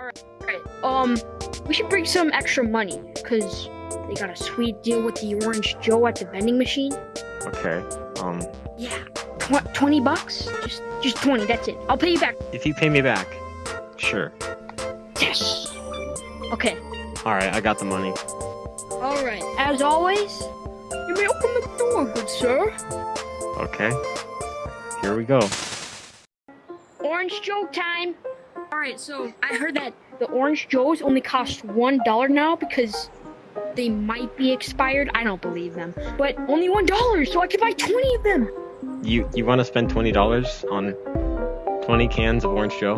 Alright, um, we should bring some extra money, because they got a sweet deal with the Orange Joe at the vending machine. Okay. Um, Yeah, tw- 20 bucks? Just, just 20, that's it. I'll pay you back. if you pay me back, sure. Yes! Okay, All right, I got the money. alright. As always, you may open the door, good sir. Okay. Here we go. Orange Joe time! Alright, so I heard that the Orange Joes only cost $1 now because they might be expired. I don't believe them. But only $1, so I could buy 20 of them! You you want to spend twenty dollars on twenty cans of Orange Joe?